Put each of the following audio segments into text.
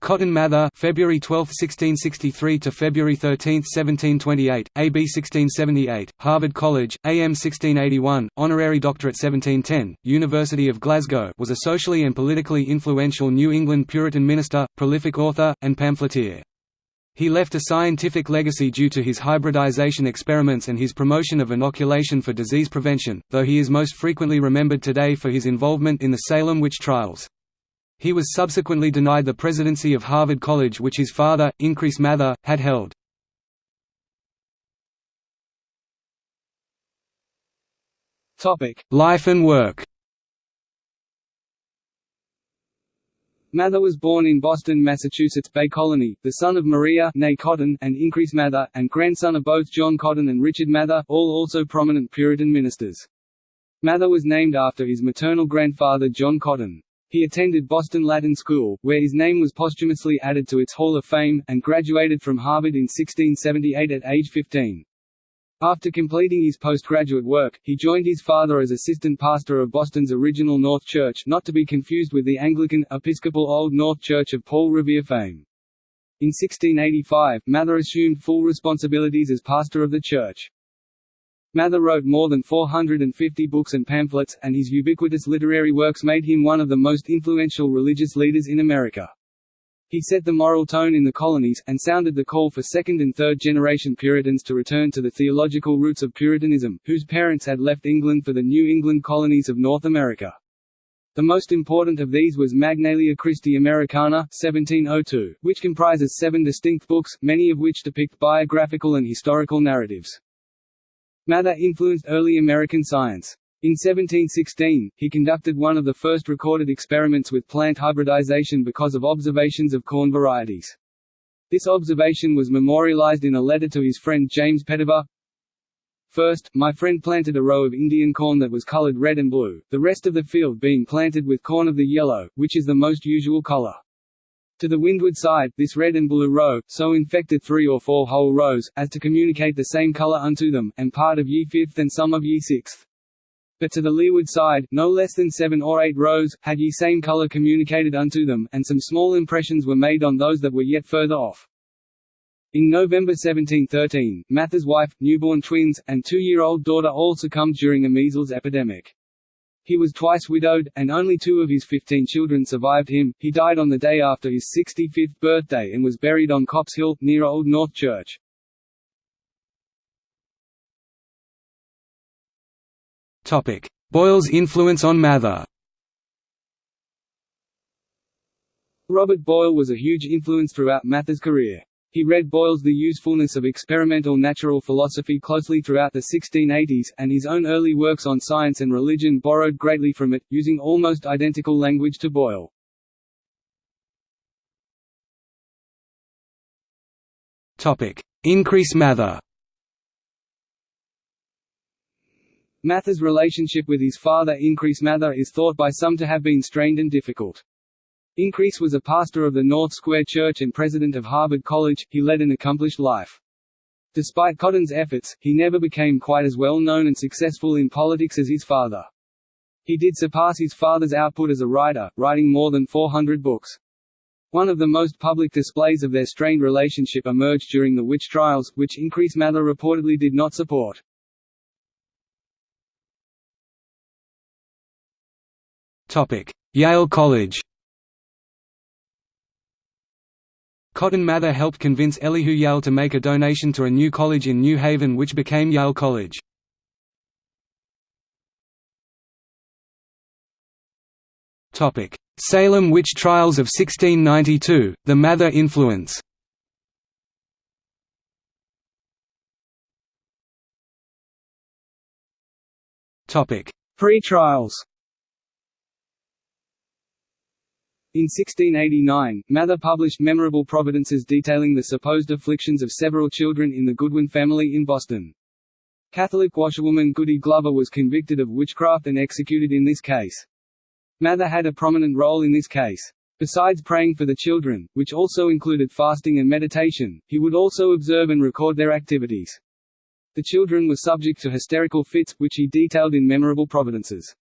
Cotton Mather February 12, 1663 to February 13, 1728, AB 1678, Harvard College, AM 1681, honorary doctorate 1710, University of Glasgow was a socially and politically influential New England Puritan minister, prolific author, and pamphleteer. He left a scientific legacy due to his hybridization experiments and his promotion of inoculation for disease prevention, though he is most frequently remembered today for his involvement in the Salem witch trials. He was subsequently denied the presidency of Harvard College which his father, Increase Mather, had held. Life and work Mather was born in Boston, Massachusetts Bay Colony, the son of Maria nay Cotton and Increase Mather, and grandson of both John Cotton and Richard Mather, all also prominent Puritan ministers. Mather was named after his maternal grandfather John Cotton. He attended Boston Latin School, where his name was posthumously added to its Hall of Fame, and graduated from Harvard in 1678 at age 15. After completing his postgraduate work, he joined his father as assistant pastor of Boston's original North Church not to be confused with the Anglican, Episcopal Old North Church of Paul Revere fame. In 1685, Mather assumed full responsibilities as pastor of the church. Mather wrote more than 450 books and pamphlets, and his ubiquitous literary works made him one of the most influential religious leaders in America. He set the moral tone in the colonies, and sounded the call for second- and third-generation Puritans to return to the theological roots of Puritanism, whose parents had left England for the New England colonies of North America. The most important of these was Magnalia Christi Americana 1702, which comprises seven distinct books, many of which depict biographical and historical narratives. Mather influenced early American science. In 1716, he conducted one of the first recorded experiments with plant hybridization because of observations of corn varieties. This observation was memorialized in a letter to his friend James Petiver. First, my friend planted a row of Indian corn that was colored red and blue, the rest of the field being planted with corn of the yellow, which is the most usual color. To the windward side, this red and blue row, so infected three or four whole rows, as to communicate the same colour unto them, and part of ye fifth and some of ye sixth. But to the leeward side, no less than seven or eight rows, had ye same colour communicated unto them, and some small impressions were made on those that were yet further off. In November 1713, Mather's wife, newborn twins, and two-year-old daughter all succumbed during a measles epidemic. He was twice widowed, and only two of his 15 children survived him. He died on the day after his 65th birthday and was buried on Copp's Hill, near Old North Church. Boyle's influence on Mather Robert Boyle was a huge influence throughout Mather's career. He read Boyle's The Usefulness of Experimental Natural Philosophy closely throughout the 1680s, and his own early works on science and religion borrowed greatly from it, using almost identical language to Boyle. Increase Mather Mather's relationship with his father Increase Mather is thought by some to have been strained and difficult. Increase was a pastor of the North Square Church and president of Harvard College, he led an accomplished life. Despite Cotton's efforts, he never became quite as well known and successful in politics as his father. He did surpass his father's output as a writer, writing more than 400 books. One of the most public displays of their strained relationship emerged during the witch trials, which Increase Mather reportedly did not support. Yale College Cotton Mather helped convince Elihu Yale to make a donation to a new college in New Haven which became Yale College. Salem witch trials of 1692, the Mather influence. Pre-trials In 1689, Mather published memorable providences detailing the supposed afflictions of several children in the Goodwin family in Boston. Catholic washerwoman Goody Glover was convicted of witchcraft and executed in this case. Mather had a prominent role in this case. Besides praying for the children, which also included fasting and meditation, he would also observe and record their activities. The children were subject to hysterical fits, which he detailed in memorable providences.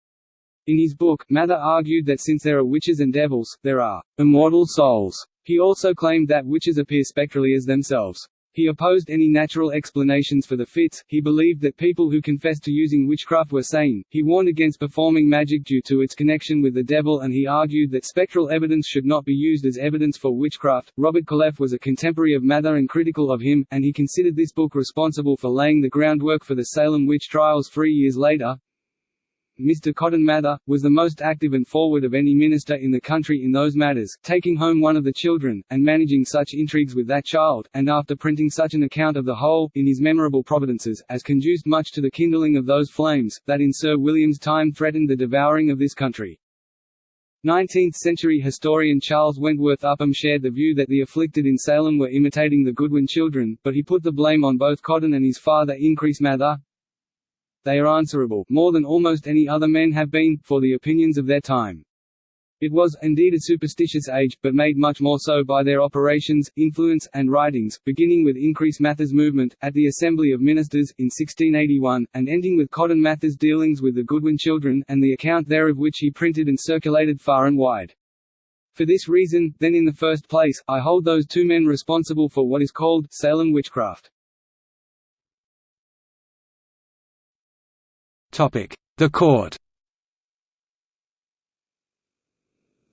In his book, Mather argued that since there are witches and devils, there are immortal souls He also claimed that witches appear spectrally as themselves. He opposed any natural explanations for the fits, he believed that people who confessed to using witchcraft were sane, he warned against performing magic due to its connection with the devil and he argued that spectral evidence should not be used as evidence for witchcraft. Robert Calef was a contemporary of Mather and critical of him, and he considered this book responsible for laying the groundwork for the Salem witch trials three years later. Mr. Cotton Mather, was the most active and forward of any minister in the country in those matters, taking home one of the children, and managing such intrigues with that child, and after printing such an account of the whole, in his memorable Providences, as conduced much to the kindling of those flames, that in Sir William's time threatened the devouring of this country. 19th-century historian Charles Wentworth Upham shared the view that the afflicted in Salem were imitating the Goodwin children, but he put the blame on both Cotton and his father Increase Mather, they are answerable, more than almost any other men have been, for the opinions of their time. It was, indeed a superstitious age, but made much more so by their operations, influence, and writings, beginning with Increase Mather's movement, at the Assembly of Ministers, in 1681, and ending with Cotton Mather's dealings with the Goodwin children, and the account thereof which he printed and circulated far and wide. For this reason, then in the first place, I hold those two men responsible for what is called, Salem witchcraft. The court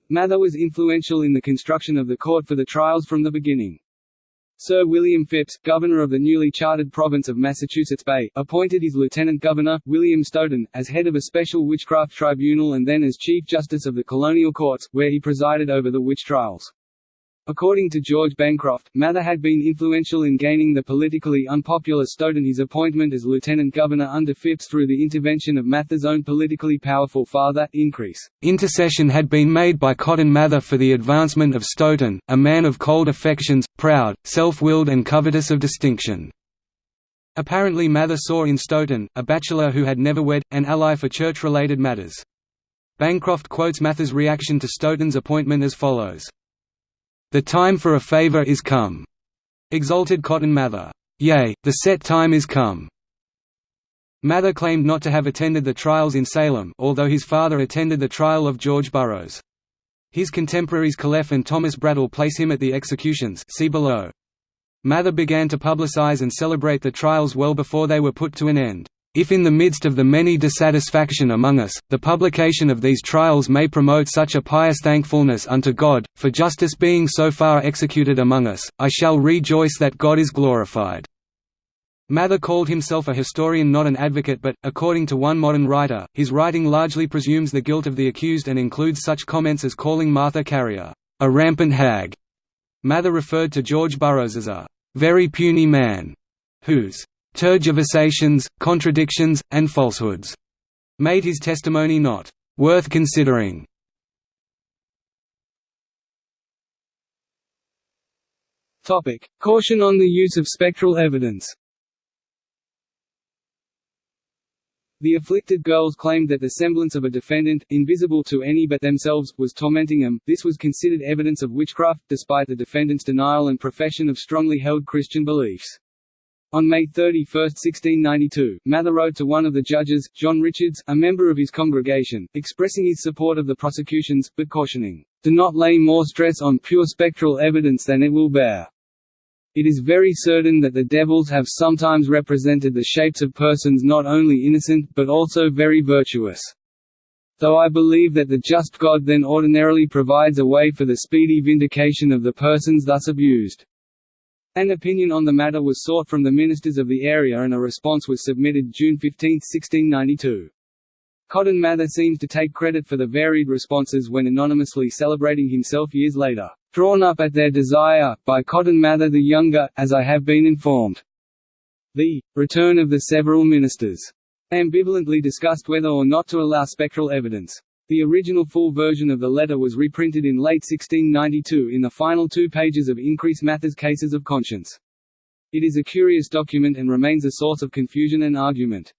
Mather was influential in the construction of the court for the trials from the beginning. Sir William Phips, governor of the newly chartered province of Massachusetts Bay, appointed his lieutenant governor, William Stoughton, as head of a special witchcraft tribunal and then as chief justice of the colonial courts, where he presided over the witch trials. According to George Bancroft, Mather had been influential in gaining the politically unpopular Stoughton his appointment as lieutenant governor under Phips through the intervention of Mather's own politically powerful father, Increase. Intercession had been made by Cotton Mather for the advancement of Stoughton, a man of cold affections, proud, self-willed and covetous of distinction. Apparently Mather saw in Stoughton, a bachelor who had never wed, an ally for church-related matters. Bancroft quotes Mather's reaction to Stoughton's appointment as follows. The time for a favor is come. Exalted Cotton Mather. Yea, the set time is come. Mather claimed not to have attended the trials in Salem although his father attended the trial of George Burroughs. His contemporaries Calef and Thomas Brattle place him at the executions see below. Mather began to publicize and celebrate the trials well before they were put to an end. If in the midst of the many dissatisfaction among us, the publication of these trials may promote such a pious thankfulness unto God, for justice being so far executed among us, I shall rejoice that God is glorified." Mather called himself a historian not an advocate but, according to one modern writer, his writing largely presumes the guilt of the accused and includes such comments as calling Martha Carrier, "...a rampant hag." Mather referred to George Burroughs as a "...very puny man," whose tergiversations, contradictions, and falsehoods, made his testimony not worth considering. Topic: Caution on the use of spectral evidence. The afflicted girls claimed that the semblance of a defendant, invisible to any but themselves, was tormenting them. This was considered evidence of witchcraft, despite the defendant's denial and profession of strongly held Christian beliefs. On May 31, 1692, Mather wrote to one of the judges, John Richards, a member of his congregation, expressing his support of the prosecutions, but cautioning, "...do not lay more stress on pure spectral evidence than it will bear. It is very certain that the devils have sometimes represented the shapes of persons not only innocent, but also very virtuous. Though I believe that the just God then ordinarily provides a way for the speedy vindication of the persons thus abused. An opinion on the matter was sought from the ministers of the area and a response was submitted June 15, 1692. Cotton Mather seems to take credit for the varied responses when anonymously celebrating himself years later, "...drawn up at their desire, by Cotton Mather the Younger, as I have been informed." The "...return of the several ministers," ambivalently discussed whether or not to allow spectral evidence. The original full version of the letter was reprinted in late 1692 in the final two pages of Increase Mather's Cases of Conscience. It is a curious document and remains a source of confusion and argument.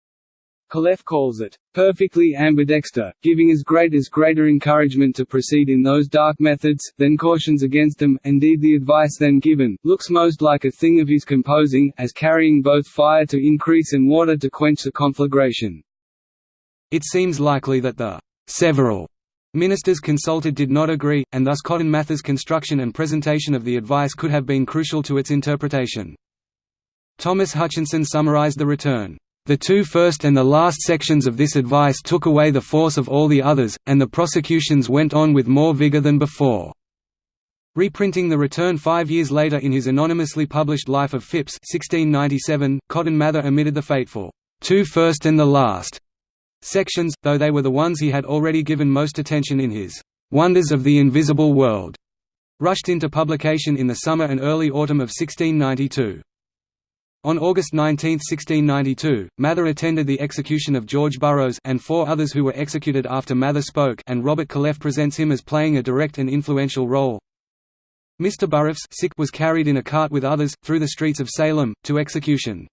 Calef calls it, "...perfectly ambidexter, giving as great as greater encouragement to proceed in those dark methods, then cautions against them, indeed the advice then given, looks most like a thing of his composing, as carrying both fire to increase and water to quench the conflagration." It seems likely that the several Ministers consulted did not agree, and thus Cotton Mather's construction and presentation of the advice could have been crucial to its interpretation. Thomas Hutchinson summarized the return. The two first and the last sections of this advice took away the force of all the others, and the prosecutions went on with more vigor than before. Reprinting the return five years later in his anonymously published Life of Phips 1697, Cotton Mather omitted the fateful, two first and the last sections, though they were the ones he had already given most attention in his Wonders of the Invisible World, rushed into publication in the summer and early autumn of 1692. On August 19, 1692, Mather attended the execution of George Burroughs and four others who were executed after Mather spoke and Robert Calef presents him as playing a direct and influential role. Mr. Burroughs sick was carried in a cart with others, through the streets of Salem, to execution.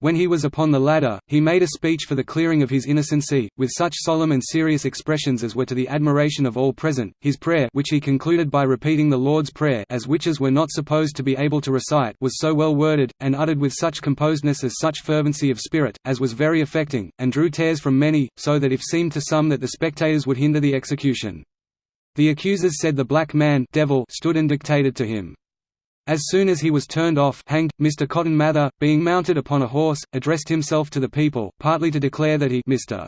When he was upon the ladder, he made a speech for the clearing of his innocency, with such solemn and serious expressions as were to the admiration of all present. His prayer, which he concluded by repeating the Lord's Prayer, as witches were not supposed to be able to recite, was so well worded, and uttered with such composedness as such fervency of spirit, as was very affecting, and drew tears from many, so that if seemed to some that the spectators would hinder the execution. The accusers said the black man devil stood and dictated to him. As soon as he was turned off hanged, Mr. Cotton Mather, being mounted upon a horse, addressed himself to the people, partly to declare that he Mr.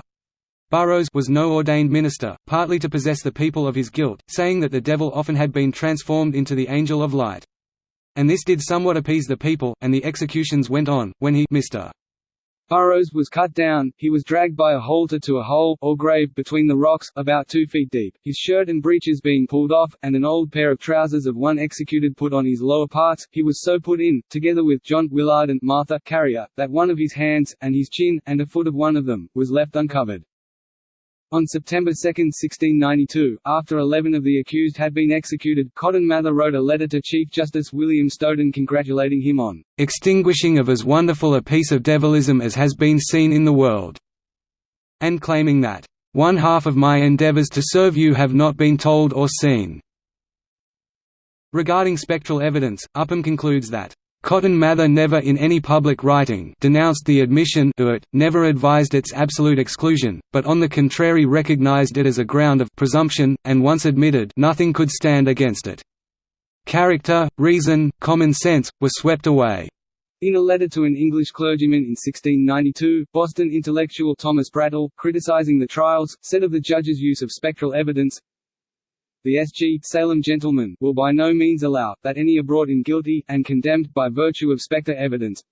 Burroughs was no ordained minister, partly to possess the people of his guilt, saying that the devil often had been transformed into the angel of light. And this did somewhat appease the people, and the executions went on, when he Mr. Burroughs was cut down, he was dragged by a halter to a hole, or grave, between the rocks, about two feet deep, his shirt and breeches being pulled off, and an old pair of trousers of one executed put on his lower parts, he was so put in, together with John Willard and Martha Carrier, that one of his hands, and his chin, and a foot of one of them, was left uncovered. On September 2, 1692, after eleven of the accused had been executed, Cotton Mather wrote a letter to Chief Justice William Stoughton congratulating him on "...extinguishing of as wonderful a piece of devilism as has been seen in the world," and claiming that, "...one half of my endeavours to serve you have not been told or seen." Regarding spectral evidence, Upham concludes that Cotton Mather never in any public writing denounced the admission it, never advised its absolute exclusion, but on the contrary recognized it as a ground of presumption, and once admitted nothing could stand against it. Character, reason, common sense, were swept away. In a letter to an English clergyman in 1692, Boston intellectual Thomas Brattle, criticizing the trials, said of the judge's use of spectral evidence, the S.G. Salem gentlemen will by no means allow, that any are brought in guilty, and condemned by virtue of spectre evidence,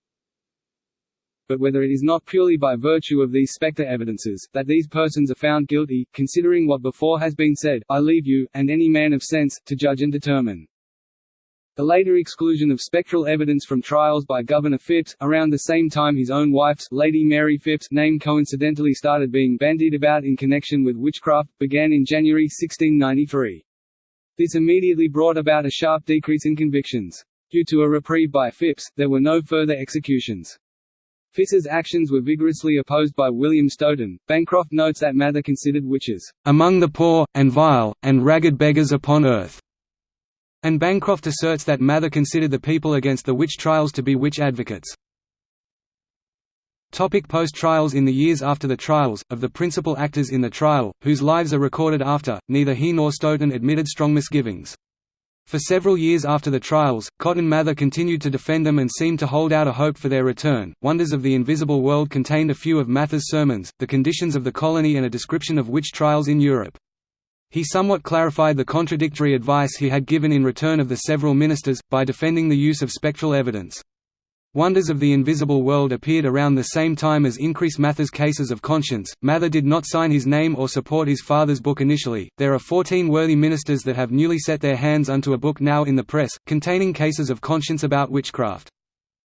but whether it is not purely by virtue of these spectre evidences, that these persons are found guilty, considering what before has been said, I leave you, and any man of sense, to judge and determine. The later exclusion of spectral evidence from trials by Governor Phips, around the same time his own wife's Lady Mary Phips name coincidentally started being bandied about in connection with witchcraft, began in January 1693. This immediately brought about a sharp decrease in convictions. Due to a reprieve by Phips, there were no further executions. Phips's actions were vigorously opposed by William Stoughton. Bancroft notes that Mather considered witches, "...among the poor, and vile, and ragged beggars upon earth." And Bancroft asserts that Mather considered the people against the witch trials to be witch advocates. Topic Post-trials In the years after the trials, of the principal actors in the trial, whose lives are recorded after, neither he nor Stoughton admitted strong misgivings. For several years after the trials, Cotton Mather continued to defend them and seemed to hold out a hope for their return. Wonders of the Invisible World contained a few of Mather's sermons, the conditions of the colony and a description of witch trials in Europe. He somewhat clarified the contradictory advice he had given in return of the several ministers, by defending the use of spectral evidence. Wonders of the Invisible World appeared around the same time as Increase Mather's Cases of Conscience. Mather did not sign his name or support his father's book initially. There are 14 worthy ministers that have newly set their hands unto a book now in the press, containing cases of conscience about witchcraft.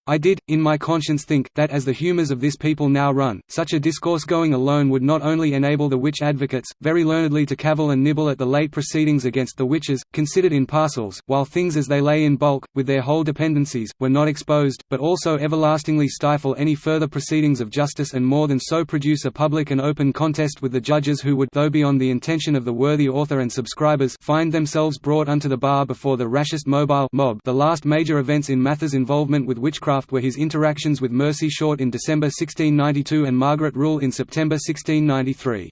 I did, in my conscience think, that as the humours of this people now run, such a discourse going alone would not only enable the witch advocates, very learnedly to cavil and nibble at the late proceedings against the witches, considered in parcels, while things as they lay in bulk, with their whole dependencies, were not exposed, but also everlastingly stifle any further proceedings of justice and more than so produce a public and open contest with the judges who would though beyond the intention of the worthy author and subscribers find themselves brought unto the bar before the rashest mobile mob. The last major events in Mather's involvement with witchcraft were his interactions with Mercy Short in December 1692 and Margaret Rule in September 1693.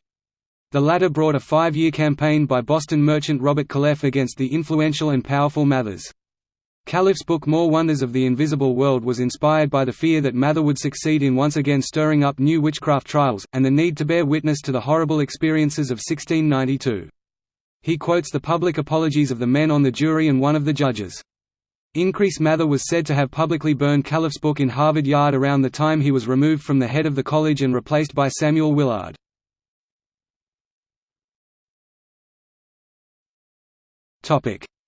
The latter brought a five-year campaign by Boston merchant Robert Calef against the influential and powerful Mathers. Calef's book More Wonders of the Invisible World was inspired by the fear that Mather would succeed in once again stirring up new witchcraft trials, and the need to bear witness to the horrible experiences of 1692. He quotes the public apologies of the men on the jury and one of the judges. Increase Mather was said to have publicly burned Calef's book in Harvard Yard around the time he was removed from the head of the college and replaced by Samuel Willard.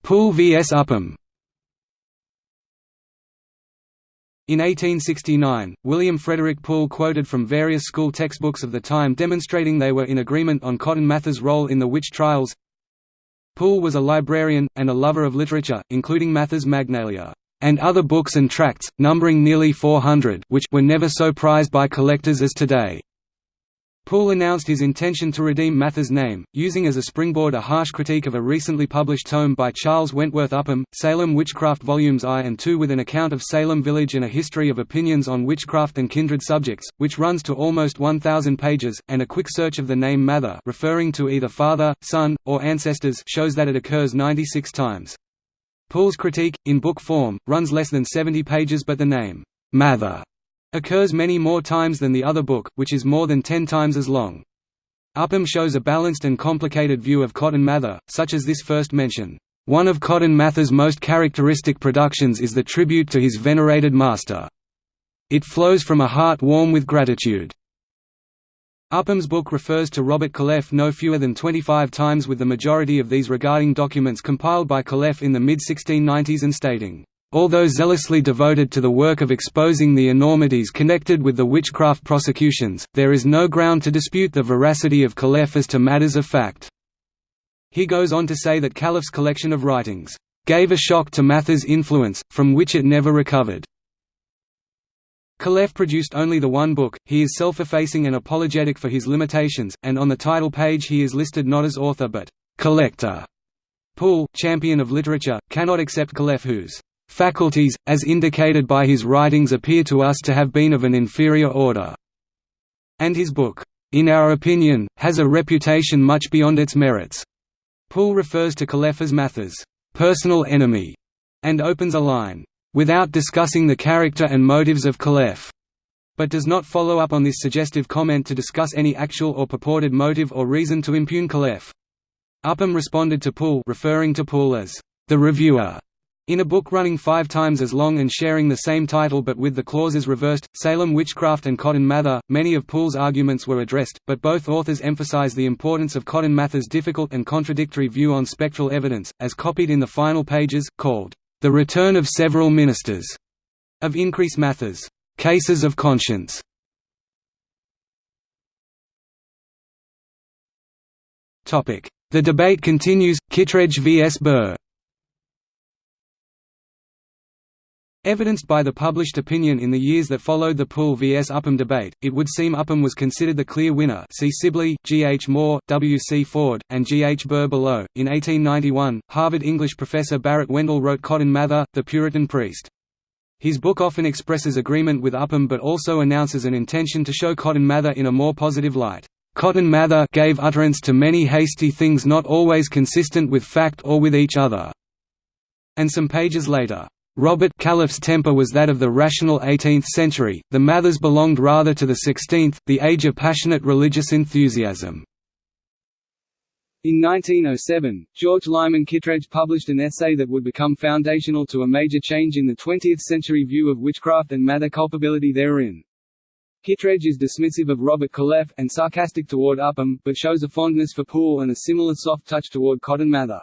Poole vs Upham In 1869, William Frederick Poole quoted from various school textbooks of the time demonstrating they were in agreement on Cotton Mather's role in the witch trials. Poole was a librarian, and a lover of literature, including Mather's Magnalia, and other books and tracts, numbering nearly 400 which were never so prized by collectors as today. Poole announced his intention to redeem Mather's name, using as a springboard a harsh critique of a recently published tome by Charles Wentworth Upham, Salem Witchcraft Volumes I and II with an account of Salem village and a history of opinions on witchcraft and kindred subjects, which runs to almost 1,000 pages, and a quick search of the name Mather referring to either father, son, or ancestors shows that it occurs 96 times. Poole's critique, in book form, runs less than 70 pages but the name, Mather occurs many more times than the other book, which is more than ten times as long. Upham shows a balanced and complicated view of Cotton Mather, such as this first mention. One of Cotton Mather's most characteristic productions is the tribute to his venerated master. It flows from a heart warm with gratitude. Upham's book refers to Robert Calef no fewer than 25 times with the majority of these regarding documents compiled by Calef in the mid-1690s and stating, Although zealously devoted to the work of exposing the enormities connected with the witchcraft prosecutions, there is no ground to dispute the veracity of Calef as to matters of fact. He goes on to say that Calef's collection of writings, "...gave a shock to Mather's influence, from which it never recovered." Calef produced only the one book, he is self-effacing and apologetic for his limitations, and on the title page he is listed not as author but «collector». Poole, champion of literature, cannot accept Calef whose faculties, as indicated by his writings appear to us to have been of an inferior order." And his book, "...in our opinion, has a reputation much beyond its merits." Poole refers to Calef as Mather's personal enemy, and opens a line, "...without discussing the character and motives of Calef." but does not follow up on this suggestive comment to discuss any actual or purported motive or reason to impugn Calef. Upham responded to Poole referring to Poole as the reviewer in a book running five times as long and sharing the same title but with the clauses reversed, Salem Witchcraft and Cotton Mather, many of Poole's arguments were addressed, but both authors emphasize the importance of Cotton Mather's difficult and contradictory view on spectral evidence, as copied in the final pages, called, "...the return of several ministers", of Increase Mather's, "...cases of conscience". The debate continues, Kittredge vs. Burr Evidenced by the published opinion in the years that followed the Poole vs Upham debate, it would seem Upham was considered the clear winner see Sibley, G. H. Moore, W. C. Ford, and G. H. Burr below. In 1891, Harvard English professor Barrett Wendell wrote Cotton Mather, The Puritan Priest. His book often expresses agreement with Upham but also announces an intention to show Cotton Mather in a more positive light. Cotton Mather gave utterance to many hasty things not always consistent with fact or with each other." And some pages later, Robert Calef's temper was that of the rational 18th century, the Mathers belonged rather to the 16th, the age of passionate religious enthusiasm. In 1907, George Lyman Kittredge published an essay that would become foundational to a major change in the 20th-century view of witchcraft and Mather culpability therein. Kittredge is dismissive of Robert Calef, and sarcastic toward Upham, but shows a fondness for Poole and a similar soft touch toward Cotton Mather.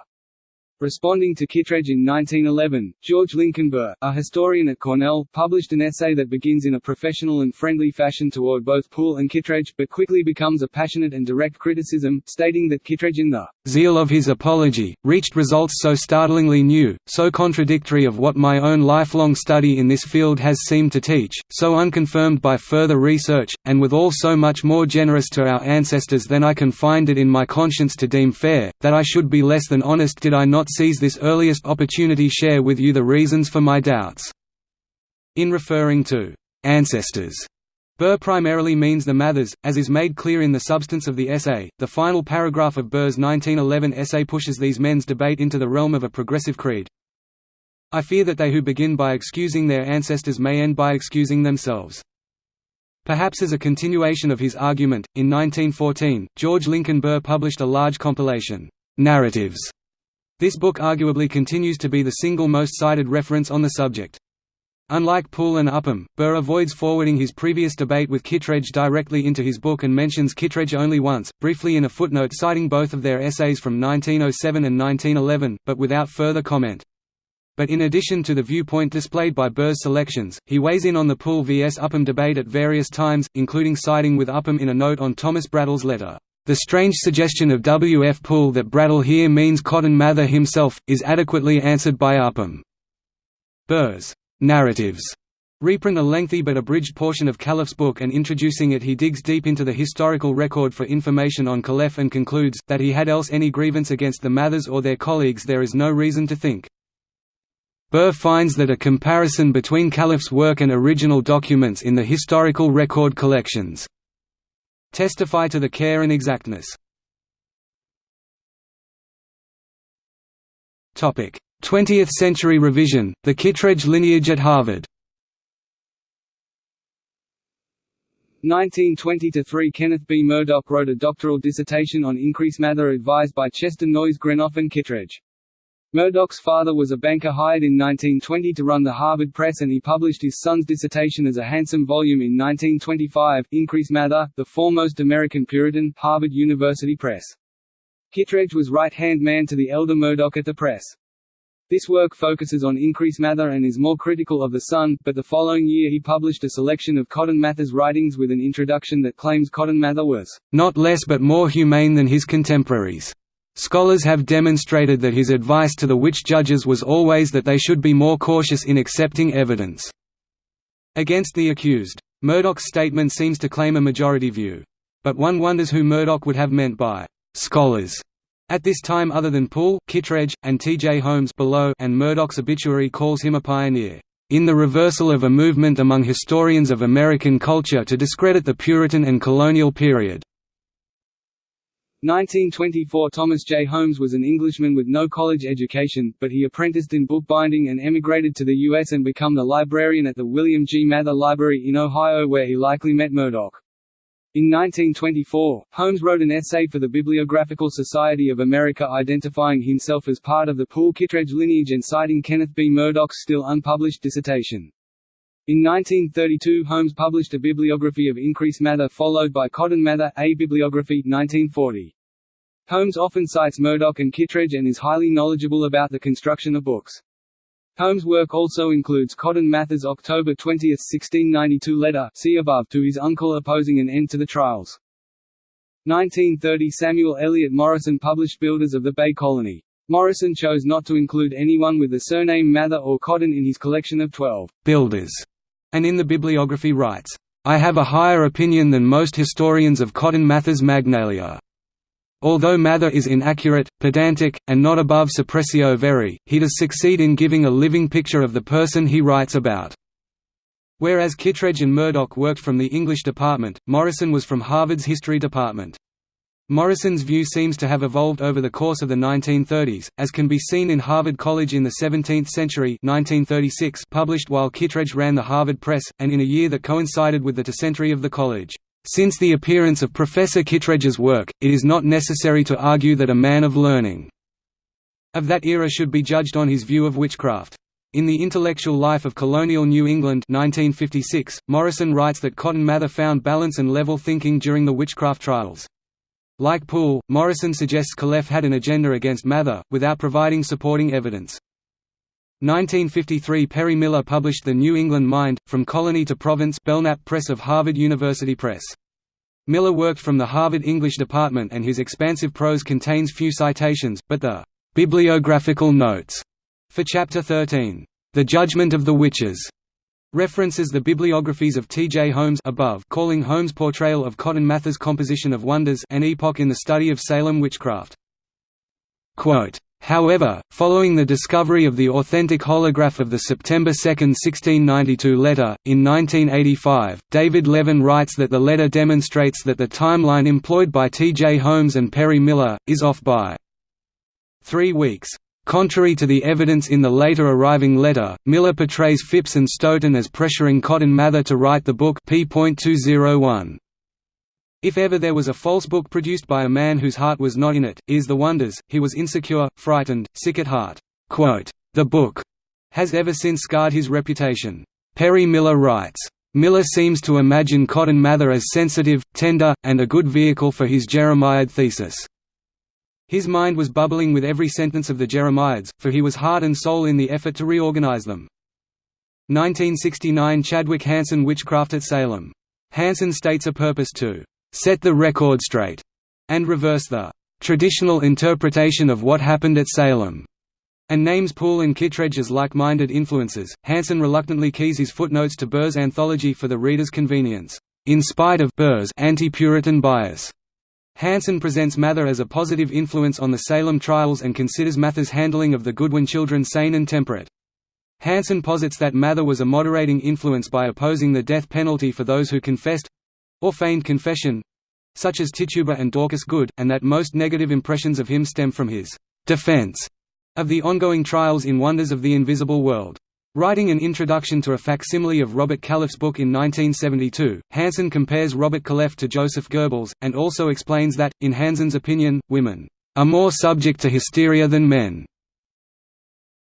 Responding to Kittredge in 1911, George Lincoln Burr, a historian at Cornell, published an essay that begins in a professional and friendly fashion toward both Poole and Kittredge, but quickly becomes a passionate and direct criticism, stating that Kittredge in the zeal of his apology, reached results so startlingly new, so contradictory of what my own lifelong study in this field has seemed to teach, so unconfirmed by further research, and withal so much more generous to our ancestors than I can find it in my conscience to deem fair, that I should be less than honest did I not seize this earliest opportunity share with you the reasons for my doubts." In referring to «ancestors», Burr primarily means the Mathers, as is made clear in the substance of the essay. The final paragraph of Burr's 1911 essay pushes these men's debate into the realm of a progressive creed. I fear that they who begin by excusing their ancestors may end by excusing themselves. Perhaps as a continuation of his argument, in 1914, George Lincoln Burr published a large compilation, Narratives. This book arguably continues to be the single most cited reference on the subject. Unlike Poole and Upham, Burr avoids forwarding his previous debate with Kittredge directly into his book and mentions Kittredge only once, briefly in a footnote citing both of their essays from 1907 and 1911, but without further comment. But in addition to the viewpoint displayed by Burr's selections, he weighs in on the Poole vs Upham debate at various times, including siding with Upham in a note on Thomas Brattle's letter. The strange suggestion of W. F. Poole that Brattle here means Cotton Mather himself, is adequately answered by Upham. Burr's narratives reprint a lengthy but abridged portion of Calef's book and introducing it he digs deep into the historical record for information on Calef and concludes, that he had else any grievance against the Mathers or their colleagues there is no reason to think. Burr finds that a comparison between Calef's work and original documents in the historical record collections testify to the care and exactness. 20th century revision, the Kittredge lineage at Harvard 1920–3 Kenneth B. Murdock wrote a doctoral dissertation on Increase Mather advised by Chester Noyes Greenough and Kittredge. Murdock's father was a banker hired in 1920 to run the Harvard Press and he published his son's dissertation as a handsome volume in 1925, Increase Mather, the foremost American Puritan, Harvard University Press. Kittredge was right-hand man to the elder Murdock at the press. This work focuses on Increase Mather and is more critical of the son, but the following year he published a selection of Cotton Mather's writings with an introduction that claims Cotton Mather was not less but more humane than his contemporaries. Scholars have demonstrated that his advice to the witch judges was always that they should be more cautious in accepting evidence against the accused. Murdock's statement seems to claim a majority view. But one wonders who Murdock would have meant by «scholars» At this time other than Poole, Kittredge, and T. J. Holmes below and Murdock's obituary calls him a pioneer, "...in the reversal of a movement among historians of American culture to discredit the Puritan and colonial period." 1924 Thomas J. Holmes was an Englishman with no college education, but he apprenticed in bookbinding and emigrated to the U.S. and become the librarian at the William G. Mather Library in Ohio where he likely met Murdock. In 1924, Holmes wrote an essay for the Bibliographical Society of America identifying himself as part of the Poole-Kittredge lineage and citing Kenneth B. Murdock's still unpublished dissertation. In 1932 Holmes published a bibliography of Increase Mather followed by Cotton Mather, A Bibliography 1940. Holmes often cites Murdock and Kittredge and is highly knowledgeable about the construction of books. Holmes' work also includes Cotton Mather's October 20, 1692 letter see above to his uncle opposing an end to the trials. 1930 Samuel Eliot Morison published Builders of the Bay Colony. Morison chose not to include anyone with the surname Mather or Cotton in his collection of twelve «builders», and in the bibliography writes, "...I have a higher opinion than most historians of Cotton Mather's Magnalia." Although Mather is inaccurate, pedantic, and not above suppressio veri, he does succeed in giving a living picture of the person he writes about. Whereas Kittredge and Murdock worked from the English department, Morison was from Harvard's history department. Morison's view seems to have evolved over the course of the 1930s, as can be seen in Harvard College in the 17th Century 1936 published while Kittredge ran the Harvard Press, and in a year that coincided with the tercentenary of the college. Since the appearance of Professor Kittredge's work, it is not necessary to argue that a man of learning of that era should be judged on his view of witchcraft. In The Intellectual Life of Colonial New England 1956, Morison writes that Cotton Mather found balance and level thinking during the witchcraft trials. Like Poole, Morison suggests Calef had an agenda against Mather, without providing supporting evidence. 1953 Perry Miller published The New England Mind, From Colony to Province Belknap Press of Harvard University Press. Miller worked from the Harvard English department and his expansive prose contains few citations, but the «bibliographical notes» for Chapter 13, «The Judgment of the Witches» references the bibliographies of T. J. Holmes above calling Holmes' portrayal of Cotton Mather's composition of wonders an epoch in the study of Salem witchcraft. Quote, However, following the discovery of the authentic holograph of the September 2, 1692 letter, in 1985, David Levin writes that the letter demonstrates that the timeline employed by T. J. Holmes and Perry Miller, is off by three weeks. Contrary to the evidence in the later arriving letter, Miller portrays Phips and Stoughton as pressuring Cotton Mather to write the book p.201. If ever there was a false book produced by a man whose heart was not in it, is The Wonders, he was insecure, frightened, sick at heart. The book has ever since scarred his reputation. Perry Miller writes, Miller seems to imagine Cotton Mather as sensitive, tender, and a good vehicle for his Jeremiad thesis. His mind was bubbling with every sentence of the Jeremiads, for he was heart and soul in the effort to reorganize them. 1969 Chadwick Hansen Witchcraft at Salem. Hansen states a purpose to set the record straight, and reverse the traditional interpretation of what happened at Salem, and names Poole and Kittredge as like-minded influences. Hansen reluctantly keys his footnotes to Burr's anthology for the reader's convenience, in spite of Burr's anti-Puritan bias. Hansen presents Mather as a positive influence on the Salem trials and considers Mather's handling of the Goodwin children sane and temperate. Hansen posits that Mather was a moderating influence by opposing the death penalty for those who confessed, or feigned confession such as Tituba and Dorcas Good, and that most negative impressions of him stem from his defense of the ongoing trials in Wonders of the Invisible World. Writing an introduction to a facsimile of Robert Calef's book in 1972, Hansen compares Robert Calef to Joseph Goebbels, and also explains that, in Hansen's opinion, women are more subject to hysteria than men.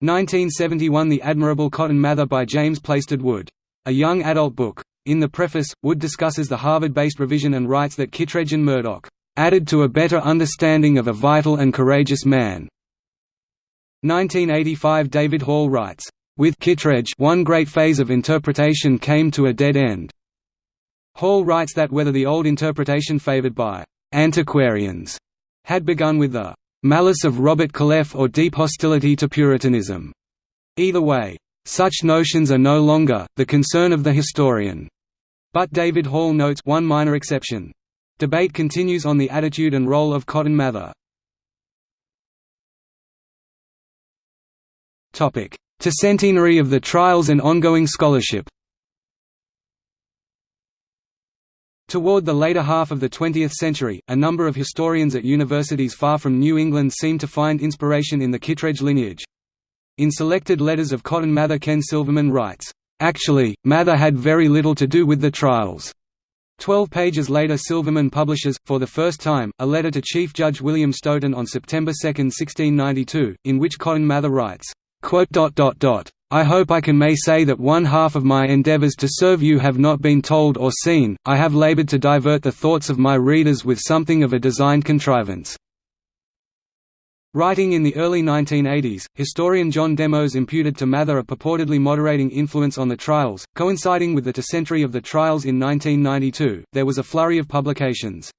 1971 The Admirable Cotton Mather by James Plaisted Wood. A young adult book. In the preface, Wood discusses the Harvard-based revision and writes that Kittredge and Murdock added to a better understanding of a vital and courageous man. 1985 David Hall writes, with Kittredge one great phase of interpretation came to a dead end. Hall writes that whether the old interpretation favored by antiquarians had begun with the malice of Robert Calef or deep hostility to Puritanism. Either way, such notions are no longer, the concern of the historian. But David Hall notes one minor exception. Debate continues on the attitude and role of Cotton Mather. To centenary of the trials and ongoing scholarship Toward the later half of the 20th century, a number of historians at universities far from New England seemed to find inspiration in the Kittredge lineage. In selected letters of Cotton Mather Ken Silverman writes, "...actually, Mather had very little to do with the trials." Twelve pages later Silverman publishes, for the first time, a letter to Chief Judge William Stoughton on September 2, 1692, in which Cotton Mather writes, I hope I can may say that one half of my endeavours to serve you have not been told or seen, I have laboured to divert the thoughts of my readers with something of a designed contrivance. Writing in the early 1980s, historian John Demos imputed to Mather a purportedly moderating influence on the trials. Coinciding with the tercentenary of the trials in 1992, there was a flurry of publications.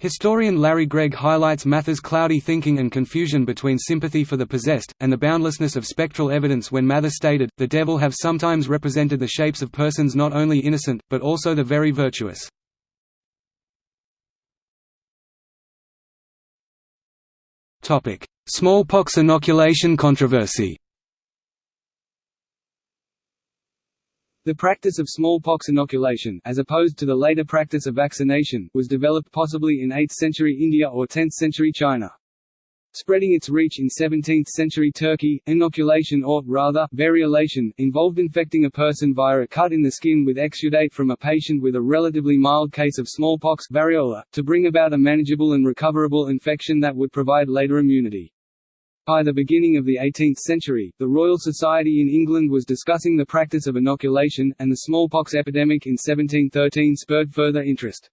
Historian Larry Gregg highlights Mather's cloudy thinking and confusion between sympathy for the possessed, and the boundlessness of spectral evidence when Mather stated, the devil have sometimes represented the shapes of persons not only innocent, but also the very virtuous. Smallpox inoculation controversy The practice of smallpox inoculation as opposed to the later practice of vaccination was developed possibly in 8th century India or 10th century China. Spreading its reach in 17th-century Turkey, inoculation or, rather, variolation, involved infecting a person via a cut in the skin with exudate from a patient with a relatively mild case of smallpox variola, to bring about a manageable and recoverable infection that would provide later immunity. By the beginning of the 18th century, the Royal Society in England was discussing the practice of inoculation, and the smallpox epidemic in 1713 spurred further interest.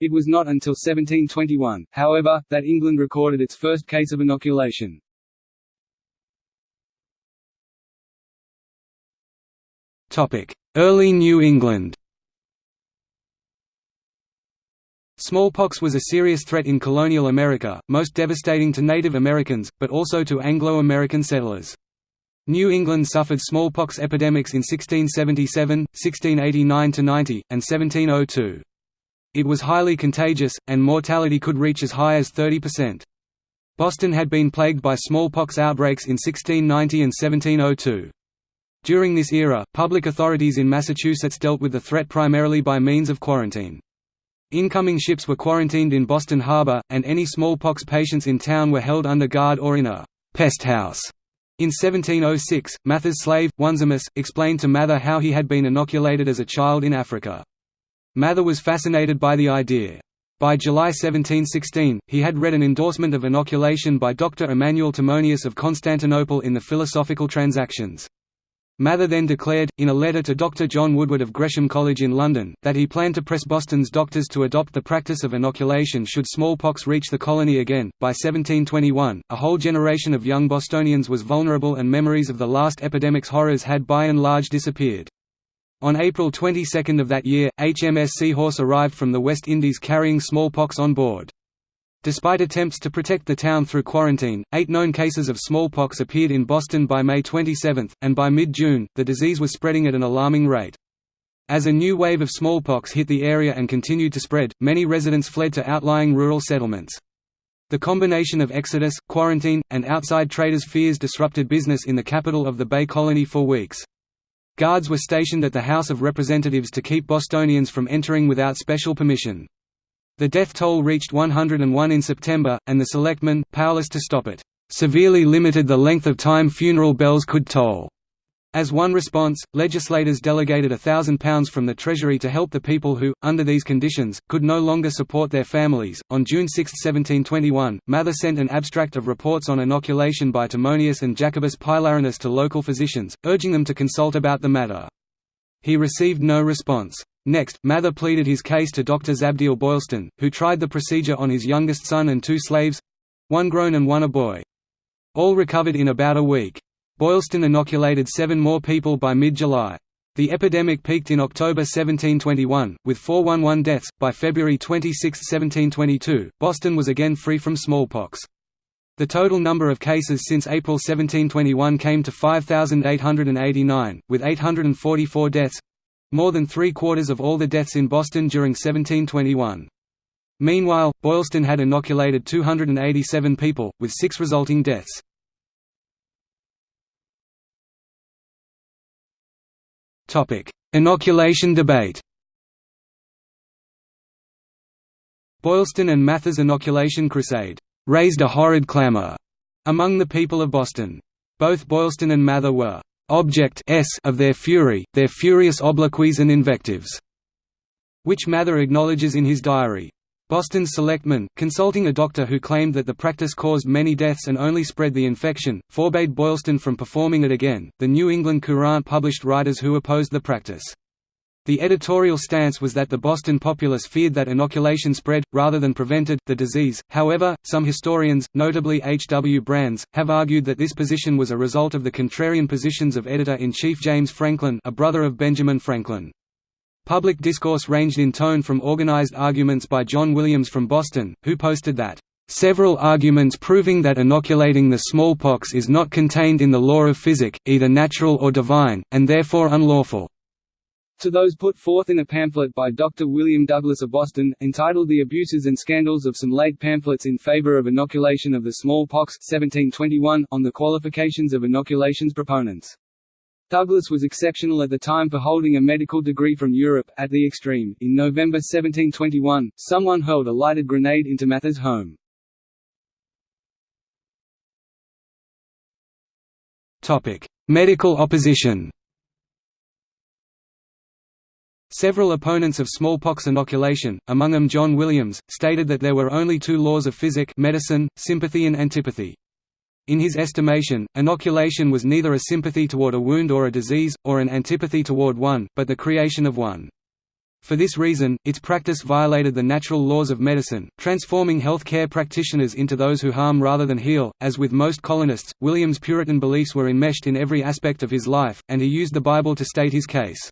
It was not until 1721, however, that England recorded its first case of inoculation. Early New England Smallpox was a serious threat in colonial America, most devastating to Native Americans, but also to Anglo-American settlers. New England suffered smallpox epidemics in 1677, 1689–90, and 1702. It was highly contagious, and mortality could reach as high as 30%. Boston had been plagued by smallpox outbreaks in 1690 and 1702. During this era, public authorities in Massachusetts dealt with the threat primarily by means of quarantine. Incoming ships were quarantined in Boston Harbor, and any smallpox patients in town were held under guard or in a «pest house». In 1706, Mather's slave, Onesimus, explained to Mather how he had been inoculated as a child in Africa. Mather was fascinated by the idea. By July 1716, he had read an endorsement of inoculation by Dr. Emmanuel Timonius of Constantinople in the Philosophical Transactions. Mather then declared, in a letter to Dr. John Woodward of Gresham College in London, that he planned to press Boston's doctors to adopt the practice of inoculation should smallpox reach the colony again. By 1721, a whole generation of young Bostonians was vulnerable and memories of the last epidemic's horrors had by and large disappeared. On April 22 of that year, HMS Seahorse arrived from the West Indies carrying smallpox on board. Despite attempts to protect the town through quarantine, eight known cases of smallpox appeared in Boston by May 27, and by mid-June, the disease was spreading at an alarming rate. As a new wave of smallpox hit the area and continued to spread, many residents fled to outlying rural settlements. The combination of exodus, quarantine, and outside traders' fears disrupted business in the capital of the Bay Colony for weeks. Guards were stationed at the House of Representatives to keep Bostonians from entering without special permission. The death toll reached 101 in September, and the selectmen, powerless to stop it, severely limited the length of time funeral bells could toll. As one response, legislators delegated £1,000 from the Treasury to help the people who, under these conditions, could no longer support their families. On June 6, 1721, Mather sent an abstract of reports on inoculation by Timonius and Jacobus Pilarinus to local physicians, urging them to consult about the matter. He received no response. Next, Mather pleaded his case to Dr. Zabdiel Boylston, who tried the procedure on his youngest son and two slaves—one grown and one a boy. All recovered in about a week. Boylston inoculated seven more people by mid-July. The epidemic peaked in October 1721, with 411 deaths. By February 26, 1722, Boston was again free from smallpox. The total number of cases since April 1721 came to 5,889, with 844 deaths, more than three-quarters of all the deaths in Boston during 1721. Meanwhile, Boylston had inoculated 287 people, with six resulting deaths. Inoculation debate Boylston and Mather's inoculation crusade raised a horrid clamor among the people of Boston. Both Boylston and Mather were object s of their fury, their furious obloquies and invectives", which Mather acknowledges in his diary. Boston's selectmen, consulting a doctor who claimed that the practice caused many deaths and only spread the infection, forbade Boylston from performing it again. The New England Courant published writers who opposed the practice. The editorial stance was that the Boston populace feared that inoculation spread, rather than prevented, the disease. However, some historians, notably H. W. Brands, have argued that this position was a result of the contrarian positions of editor-in-chief James Franklin a brother of Benjamin Franklin. Public discourse ranged in tone from organized arguments by John Williams from Boston, who posted that, "...several arguments proving that inoculating the smallpox is not contained in the law of physic, either natural or divine, and therefore unlawful." To those put forth in a pamphlet by Dr. William Douglas of Boston, entitled The Abuses and Scandals of Some Late Pamphlets in Favor of Inoculation of the Smallpox 1721, on the qualifications of inoculation's proponents. Douglas was exceptional at the time for holding a medical degree from Europe. At the extreme, in November 1721, someone hurled a lighted grenade into Mather's home. Medical opposition Several opponents of smallpox inoculation, among them John Williams, stated that there were only two laws of physic medicine, sympathy and antipathy. In his estimation, inoculation was neither a sympathy toward a wound or a disease, or an antipathy toward one, but the creation of one. For this reason, its practice violated the natural laws of medicine, transforming health care practitioners into those who harm rather than heal. As with most colonists, Williams' Puritan beliefs were enmeshed in every aspect of his life, and he used the Bible to state his case.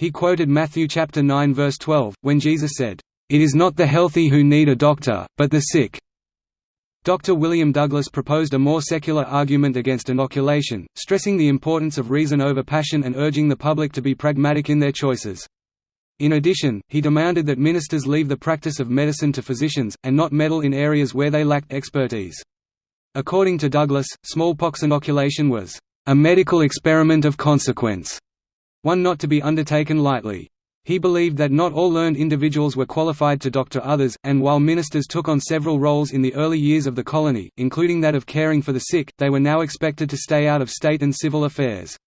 He quoted Matthew chapter 9 verse 12, when Jesus said, "It is not the healthy who need a doctor, but the sick." Dr. William Douglas proposed a more secular argument against inoculation, stressing the importance of reason over passion and urging the public to be pragmatic in their choices. In addition, he demanded that ministers leave the practice of medicine to physicians, and not meddle in areas where they lacked expertise. According to Douglas, smallpox inoculation was a medical experiment of consequence, one not to be undertaken lightly. He believed that not all learned individuals were qualified to doctor others, and while ministers took on several roles in the early years of the colony, including that of caring for the sick, they were now expected to stay out of state and civil affairs.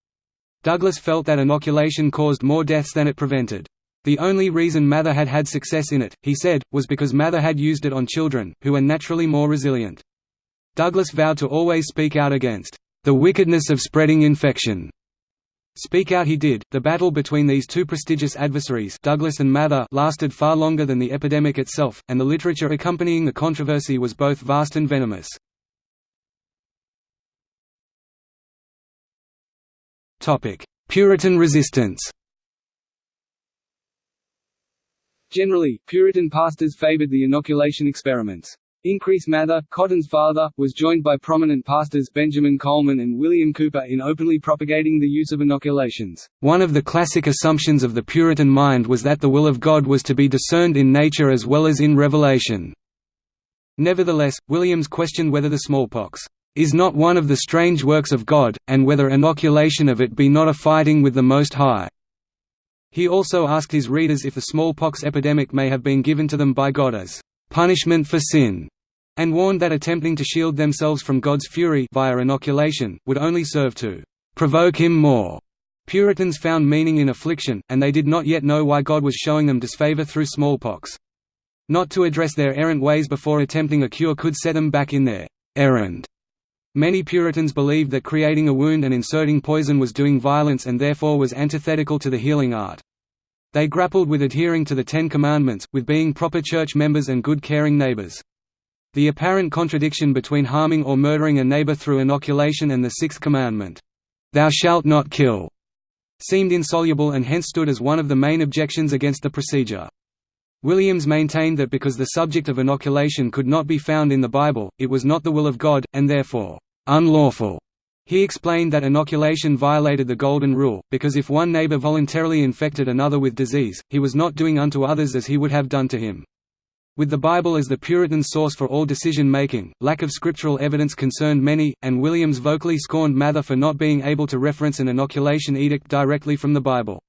Douglas felt that inoculation caused more deaths than it prevented. The only reason Mather had had success in it, he said, was because Mather had used it on children, who are naturally more resilient. Douglas vowed to always speak out against the wickedness of spreading infection Speak out he did. The battle between these two prestigious adversaries Douglas and Mather lasted far longer than the epidemic itself, and the literature accompanying the controversy was both vast and venomous. Puritan resistance Generally, Puritan pastors favored the inoculation experiments. Increase Mather, Cotton's father, was joined by prominent pastors Benjamin Colman and William Cooper in openly propagating the use of inoculations. One of the classic assumptions of the Puritan mind was that the will of God was to be discerned in nature as well as in revelation. Nevertheless, Williams questioned whether the smallpox is not one of the strange works of God, and whether inoculation of it be not a fighting with the Most High. He also asked his readers if the smallpox epidemic may have been given to them by God as punishment for sin and warned that attempting to shield themselves from God's fury via inoculation, would only serve to provoke him more. Puritans found meaning in affliction, and they did not yet know why God was showing them disfavor through smallpox. Not to address their errant ways before attempting a cure could set them back in their errand. Many Puritans believed that creating a wound and inserting poison was doing violence and therefore was antithetical to the healing art. They grappled with adhering to the Ten Commandments, with being proper church members and good caring neighbors. The apparent contradiction between harming or murdering a neighbor through inoculation and the Sixth Commandment, "'Thou shalt not kill' seemed insoluble and hence stood as one of the main objections against the procedure. Williams maintained that because the subject of inoculation could not be found in the Bible, it was not the will of God, and therefore, unlawful. He explained that inoculation violated the Golden Rule, because if one neighbor voluntarily infected another with disease, he was not doing unto others as he would have done to him. With the Bible as the Puritan source for all decision-making, lack of scriptural evidence concerned many, and Williams vocally scorned Mather for not being able to reference an inoculation edict directly from the Bible.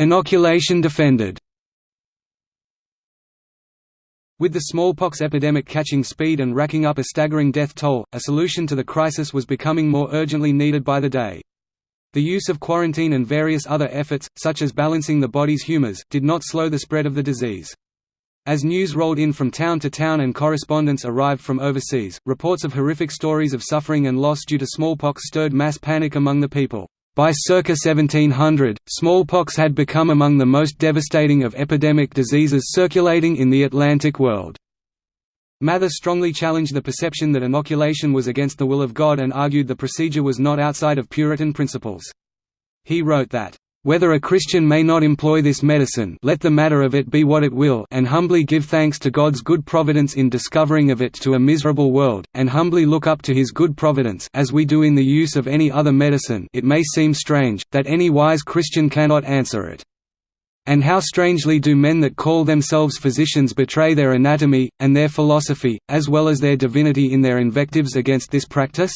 Inoculation defended With the smallpox epidemic catching speed and racking up a staggering death toll, a solution to the crisis was becoming more urgently needed by the day. The use of quarantine and various other efforts, such as balancing the body's humors, did not slow the spread of the disease. As news rolled in from town to town and correspondence arrived from overseas, reports of horrific stories of suffering and loss due to smallpox stirred mass panic among the people. By circa 1700, smallpox had become among the most devastating of epidemic diseases circulating in the Atlantic world. Mather strongly challenged the perception that inoculation was against the will of God and argued the procedure was not outside of Puritan principles. He wrote that, "...whether a Christian may not employ this medicine let the matter of it be what it will and humbly give thanks to God's good providence in discovering of it to a miserable world, and humbly look up to his good providence as we do in the use of any other medicine it may seem strange, that any wise Christian cannot answer it." And how strangely do men that call themselves physicians betray their anatomy, and their philosophy, as well as their divinity in their invectives against this practice?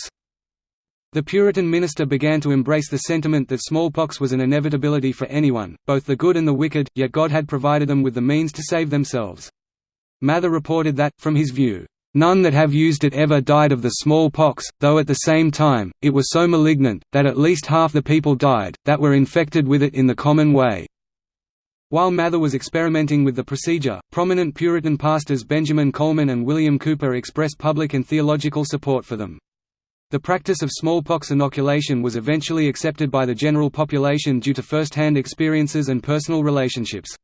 The Puritan minister began to embrace the sentiment that smallpox was an inevitability for anyone, both the good and the wicked, yet God had provided them with the means to save themselves. Mather reported that, from his view, None that have used it ever died of the smallpox, though at the same time, it was so malignant, that at least half the people died, that were infected with it in the common way. While Mather was experimenting with the procedure, prominent Puritan pastors Benjamin Colman and William Cooper expressed public and theological support for them. The practice of smallpox inoculation was eventually accepted by the general population due to first-hand experiences and personal relationships.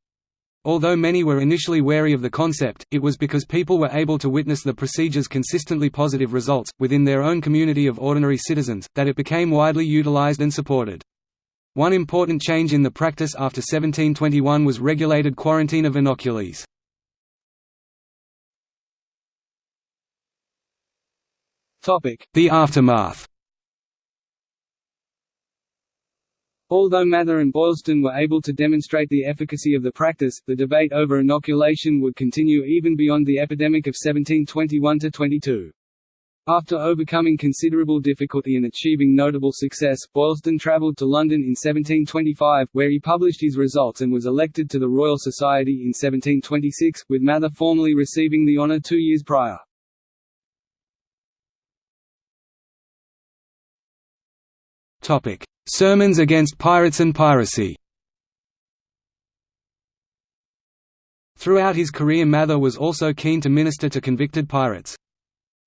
Although many were initially wary of the concept, it was because people were able to witness the procedure's consistently positive results, within their own community of ordinary citizens, that it became widely utilized and supported. One important change in the practice after 1721 was regulated quarantine of inoculees. The aftermath Although Mather and Boylston were able to demonstrate the efficacy of the practice, the debate over inoculation would continue even beyond the epidemic of 1721–22. After overcoming considerable difficulty and achieving notable success, Boylston travelled to London in 1725, where he published his results and was elected to the Royal Society in 1726, with Mather formally receiving the honour two years prior. Sermons against pirates and piracy Throughout his career Mather was also keen to minister to convicted pirates.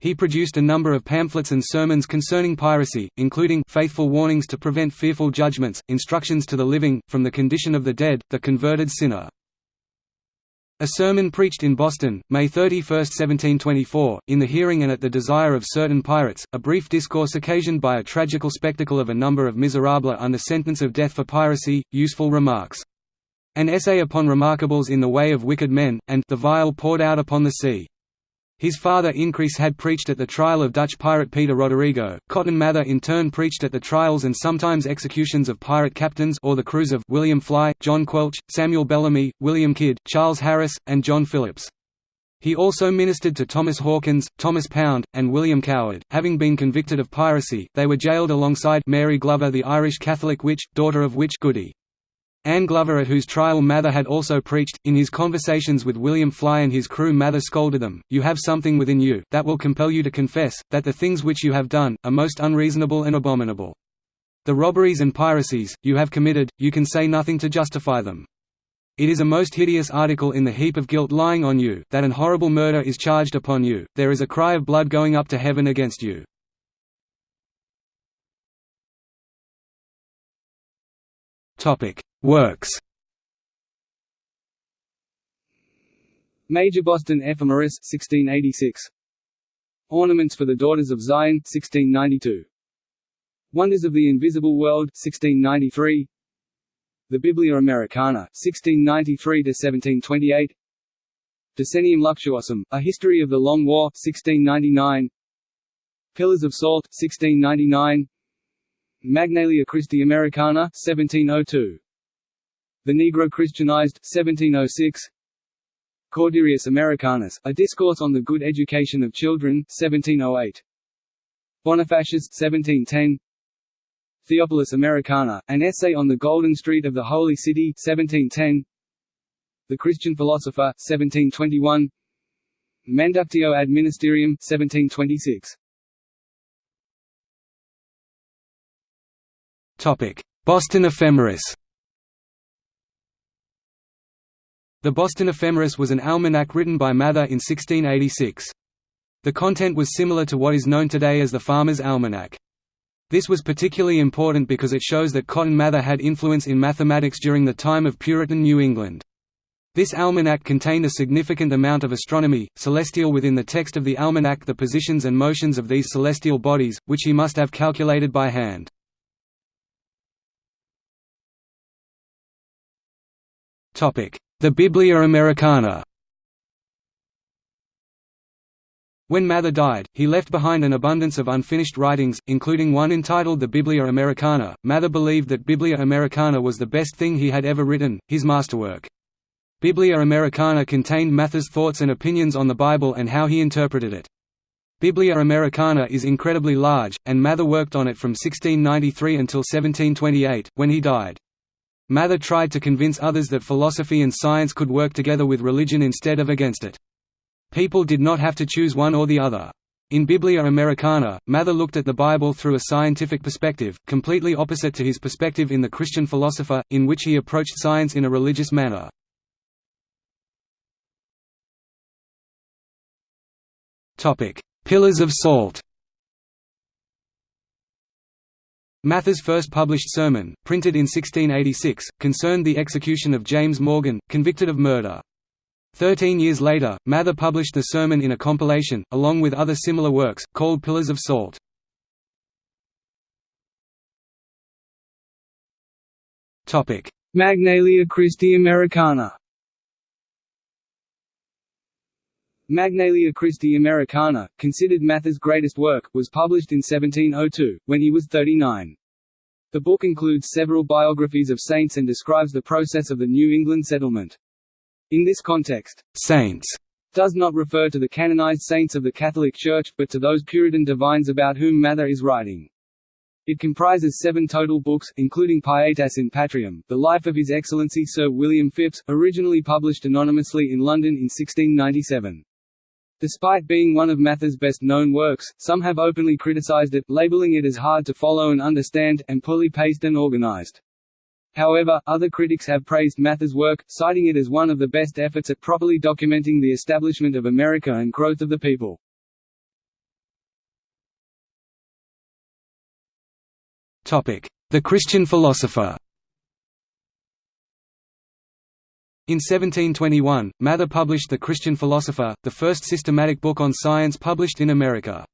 He produced a number of pamphlets and sermons concerning piracy, including faithful warnings to prevent fearful judgments, instructions to the living, from the condition of the dead, the converted sinner. A sermon preached in Boston, May 31, 1724, in the hearing and at the desire of certain pirates, a brief discourse occasioned by a tragical spectacle of a number of miserables under sentence of death for piracy, useful remarks. An essay upon remarkables in the way of wicked men, and the vial poured out upon the sea. His father Increase had preached at the trial of Dutch pirate Peter Roderigo. Cotton Mather in turn preached at the trials and sometimes executions of pirate captains or the crews of William Fly, John Quelch, Samuel Bellamy, William Kidd, Charles Harris, and John Phillips. He also ministered to Thomas Hawkins, Thomas Pound, and William Coward. Having been convicted of piracy, they were jailed alongside Mary Glover, the Irish Catholic witch, daughter of Witch Goody. Anne Glover at whose trial Mather had also preached, in his conversations with William Fly and his crew Mather scolded them, You have something within you, that will compel you to confess, that the things which you have done, are most unreasonable and abominable. The robberies and piracies, you have committed, you can say nothing to justify them. It is a most hideous article in the heap of guilt lying on you, that an horrible murder is charged upon you, there is a cry of blood going up to heaven against you. Works. Major Boston Ephemeris 1686 Ornaments for the Daughters of Zion 1692 Wonders of the Invisible World 1693 The Biblia Americana 1693 to 1728 Decennium Luctuosum: A History of the Long War 1699 Pillars of Salt 1699 Magnalia Christi Americana 1702 the Negro Christianized, 1706 Corderius Americanus, A Discourse on the Good Education of Children, 1708 Bonifacius, 1710 Theopolis Americana, An Essay on the Golden Street of the Holy City, 1710 The Christian Philosopher, 1721 Manductio ad Ministerium, 1726 Boston Ephemeris The Boston Ephemeris was an almanac written by Mather in 1686. The content was similar to what is known today as the Farmer's Almanac. This was particularly important because it shows that Cotton Mather had influence in mathematics during the time of Puritan New England. This almanac contained a significant amount of astronomy, celestial within the text of the almanac the positions and motions of these celestial bodies, which he must have calculated by hand. The Biblia Americana When Mather died, he left behind an abundance of unfinished writings, including one entitled the Biblia Americana. Mather believed that Biblia Americana was the best thing he had ever written, his masterwork. Biblia Americana contained Mather's thoughts and opinions on the Bible and how he interpreted it. Biblia Americana is incredibly large, and Mather worked on it from 1693 until 1728, when he died. Mather tried to convince others that philosophy and science could work together with religion instead of against it. People did not have to choose one or the other. In Biblia Americana, Mather looked at the Bible through a scientific perspective, completely opposite to his perspective in The Christian Philosopher, in which he approached science in a religious manner. Pillars of Salt Mather's first published sermon, printed in 1686, concerned the execution of James Morgan, convicted of murder. Thirteen years later, Mather published the sermon in a compilation, along with other similar works, called Pillars of Salt. Magnalia Christi Americana Magnalia Christi Americana, considered Mather's greatest work, was published in 1702, when he was 39. The book includes several biographies of saints and describes the process of the New England settlement. In this context, saints does not refer to the canonized saints of the Catholic Church, but to those Puritan divines about whom Mather is writing. It comprises seven total books, including Pietas in Patriam, the life of His Excellency Sir William Phips, originally published anonymously in London in 1697. Despite being one of Mather's best-known works, some have openly criticized it, labeling it as hard to follow and understand, and poorly paced and organized. However, other critics have praised Mather's work, citing it as one of the best efforts at properly documenting the establishment of America and growth of the people. The Christian philosopher In 1721, Mather published The Christian Philosopher, the first systematic book on science published in America.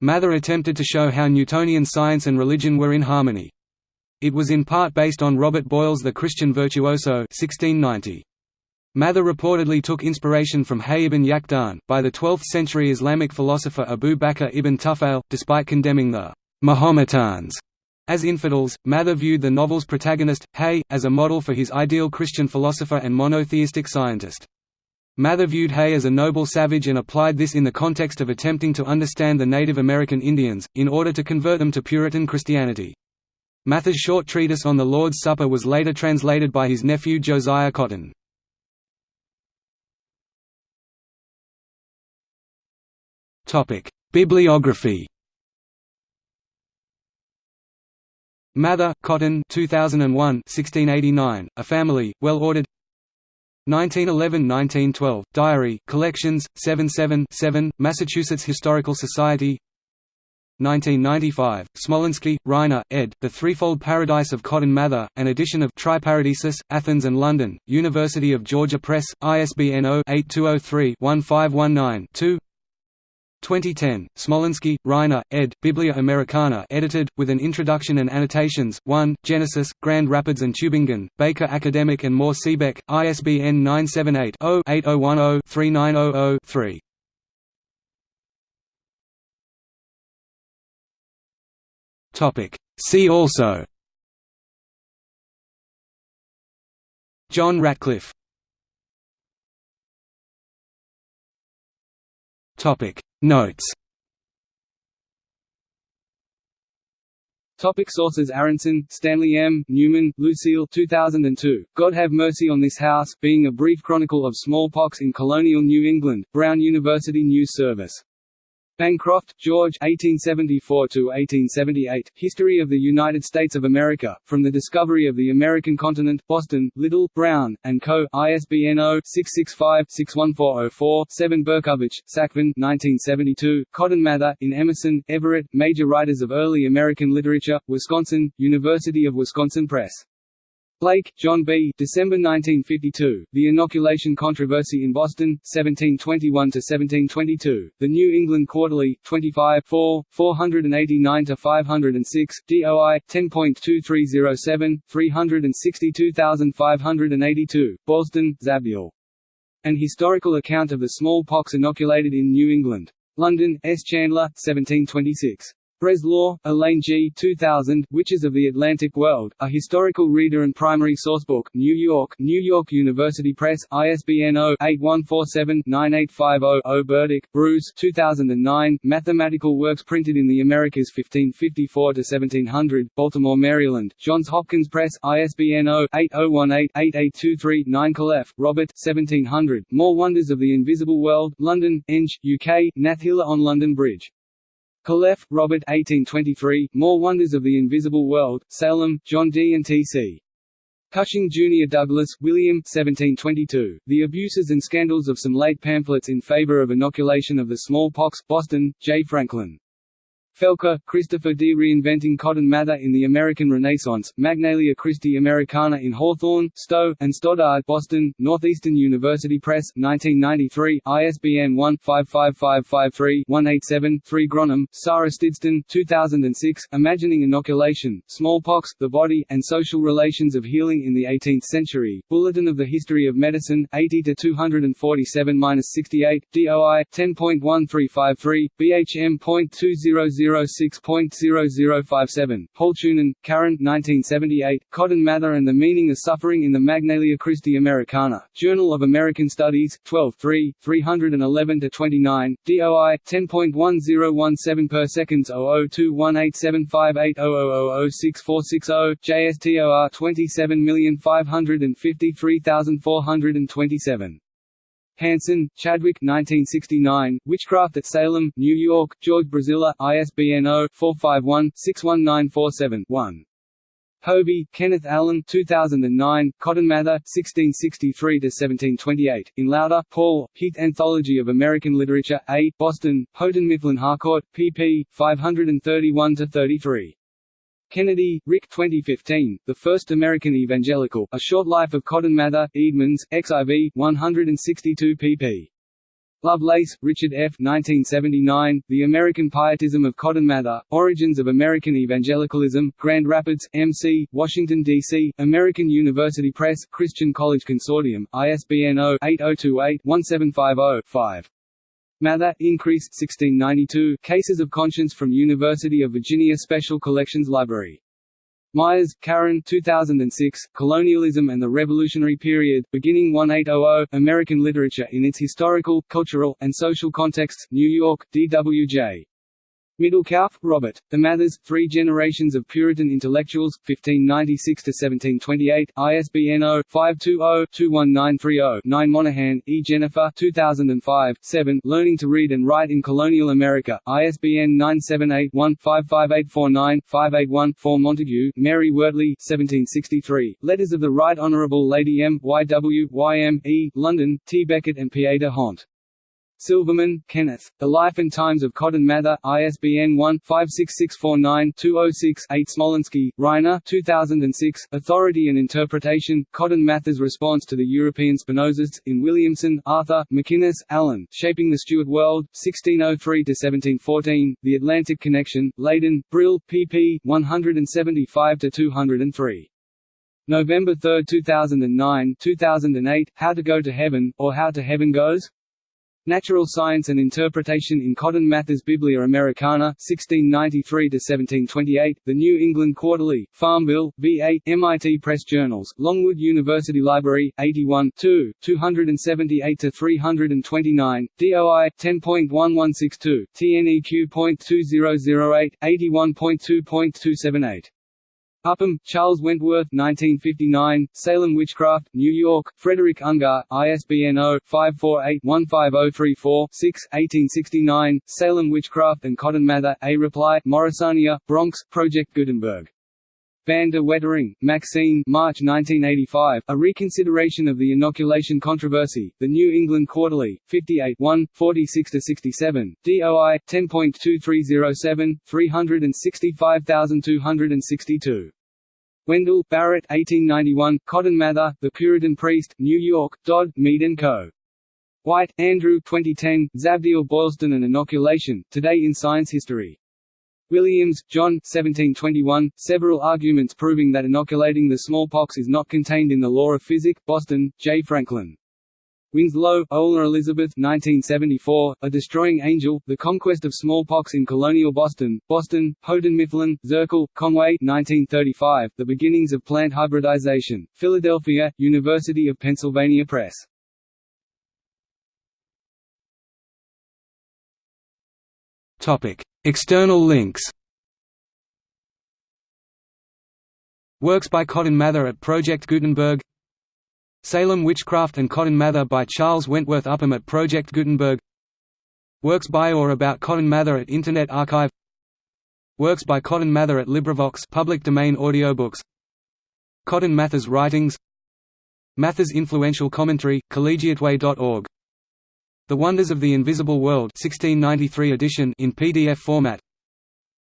Mather attempted to show how Newtonian science and religion were in harmony. It was in part based on Robert Boyle's The Christian Virtuoso 1690. Mather reportedly took inspiration from Hayy ibn Yaqdhan, by the 12th century Islamic philosopher Abu Bakr ibn Tufail, despite condemning the Mahometans as infidels, Mather viewed the novel's protagonist, Hay, as a model for his ideal Christian philosopher and monotheistic scientist. Mather viewed Hay as a noble savage and applied this in the context of attempting to understand the Native American Indians, in order to convert them to Puritan Christianity. Mather's short treatise on the Lord's Supper was later translated by his nephew Josiah Cotton. Bibliography Mather, Cotton 2001 1689, A Family, Well-Ordered 1911–1912, Diary, Collections, 77-7, Massachusetts Historical Society. 1995, Smolinski, Reiner, ed., The Threefold Paradise of Cotton Mather, an edition of Triparadisus, Athens and London, University of Georgia Press, ISBN 0-8203-1519-2 2010, Smolinski, Reiner, ed., Biblia Americana edited, with an introduction and annotations, 1, Genesis, Grand Rapids and Tübingen, Baker Academic and Mohr Siebeck, ISBN 978-0-8010-3900-3. See also John Ratcliffe Topic. Notes. Topic sources Aronson, Stanley M., Newman, Lucille 2002, God Have Mercy on This House, being a brief chronicle of smallpox in colonial New England, Brown University News Service Bancroft, George 1874–1878, History of the United States of America, From the Discovery of the American Continent, Boston, Little, Brown, and Co., ISBN 0-665-61404-7 Bercovitch, Sacvan 1972, Cotton Mather, in Emerson, Everett, Major Writers of Early American Literature, Wisconsin, University of Wisconsin Press. Blake, John B. December 1952. The Inoculation Controversy in Boston, 1721–1722. The New England Quarterly, 25 4, 489–506, DOI, 10.2307, 362582, Boylston, Zabdiel. An historical account of the smallpox inoculated in New England. London, S. Chandler, 1726. Breslaw, Elaine G. 2000, Witches of the Atlantic World, A Historical Reader and Primary Sourcebook, New York, New York University Press, ISBN 0-8147-9850-0 Burdick, Bruce 2009, Mathematical Works Printed in the Americas 1554–1700, Baltimore, Maryland, Johns Hopkins Press, ISBN 0-8018-8823-9 Calef, Robert 1700, More Wonders of the Invisible World, London, Eng, UK, Nathila on London Bridge. Calef, Robert 1823, More Wonders of the Invisible World, Salem, John D. and T.C. Cushing Jr. Douglas, William 1722, The Abuses and Scandals of Some Late Pamphlets in Favor of Inoculation of the Smallpox, Boston, J. Franklin. Felker, Christopher D. Reinventing Cotton Mather in the American Renaissance, Magnalia Christi Americana in Hawthorne, Stowe, and Stoddard Boston, Northeastern University Press, 1993, ISBN 1-55553-187-3 Gronholm, Sarah Stidston 2006, Imagining Inoculation, Smallpox, the Body, and Social Relations of Healing in the Eighteenth Century, Bulletin of the History of Medicine, 80-247-68, DOI, 10.1353, BHM.200 006.0057, Halttunen, Karen 1978, Cotton Mather and the Meaning of Suffering in the Magnalia Christi Americana, Journal of American Studies, 12 3, 311–29, DOI, 10.1017 per seconds 0021875800006460, JSTOR 27553427. Hansen, Chadwick 1969, Witchcraft at Salem, New York, George Braziller, ISBN 0-451-61947-1. Hovey, Kenneth Allen 2009, Cotton Mather, 1663–1728, in Lauter, Paul, Heath Anthology of American Literature, A, Boston, Houghton Mifflin Harcourt, pp. 531–33. Kennedy, Rick 2015, The First American Evangelical, A Short Life of Cotton Mather, Edmonds, XIV, 162 pp. Lovelace, Richard F. 1979, The American Pietism of Cotton Mather, Origins of American Evangelicalism, Grand Rapids, MC, Washington, D.C., American University Press, Christian College Consortium, ISBN 0-8028-1750-5. Mather, Increase 1692, Cases of Conscience from University of Virginia Special Collections Library. Myers, Karen 2006, Colonialism and the Revolutionary Period, Beginning 1800, American Literature in its Historical, Cultural, and Social Contexts, New York, D.W.J. Middlekauff, Robert. The Mathers, Three Generations of Puritan Intellectuals, 1596–1728, ISBN 0-520-21930-9 Monaghan, E. Jennifer 2005, 7 Learning to Read and Write in Colonial America, ISBN 978-1-55849-581-4 Montagu, Mary Wortley 1763, Letters of the Right Honourable Lady M. Y. W. Y. M. E., London, T. Beckett and Pieter Hont. Silverman, Kenneth. The Life and Times of Cotton Mather, ISBN 1-56649-206-8 Smolinski, Reiner 2006, Authority and Interpretation, Cotton Mather's Response to the European Spinozists, in Williamson, Arthur, McInnes, Alan, Shaping the Stuart World, 1603–1714, The Atlantic Connection, Leiden, Brill, pp. 175–203. November 3, 2009 2008, How to Go to Heaven, or How to Heaven Goes? Natural Science and Interpretation in Cotton Mather's Biblia Americana, 1693–1728, The New England Quarterly, Farmville, VA, MIT Press Journals, Longwood University Library, 81 2, 278–329, DOI, 10.1162, TNEQ.2008, 81.2.278. Upham, Charles Wentworth 1959, Salem Witchcraft, New York, Frederick Ungar, ISBN 0-548-15034-6, 1869, Salem Witchcraft and Cotton Mather, A Reply, Morrisania, Bronx, Project Gutenberg. Van der Wetering, Maxine March 1985, A Reconsideration of the Inoculation Controversy, The New England Quarterly, 58 1, 46–67, DOI, 10.2307, 365262. Wendell, Barrett 1891, Cotton Mather, The Puritan Priest, New York, Dodd, Mead & Co. White, Andrew 2010, Zabdiel Boylston and Inoculation, Today in Science History. Williams, John 1721, several arguments proving that inoculating the smallpox is not contained in the law of Physic, Boston, J. Franklin. Winslow, Ola Elizabeth 1974, A Destroying Angel, The Conquest of Smallpox in Colonial Boston, Boston, Houghton Mifflin, Zirkle, Conway 1935, The Beginnings of Plant Hybridization, Philadelphia, University of Pennsylvania Press. External links Works by Cotton Mather at Project Gutenberg Salem Witchcraft and Cotton Mather by Charles Wentworth Upham at Project Gutenberg. Works by or about Cotton Mather at Internet Archive. Works by Cotton Mather at LibriVox public domain audiobooks. Cotton Mather's writings. Mather's influential commentary, collegiateway.org. The Wonders of the Invisible World 1693 edition in PDF format.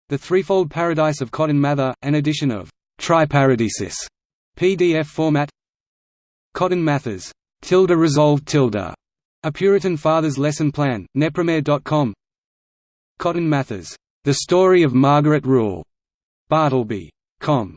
The Threefold Paradise of Cotton Mather, an edition of Triparadisus PDF format Cotton Mather's. Tilde resolved tilde, a Puritan Father's lesson plan, nepremier.com. Cotton Mather's. The Story of Margaret Rule, Bartleby.com.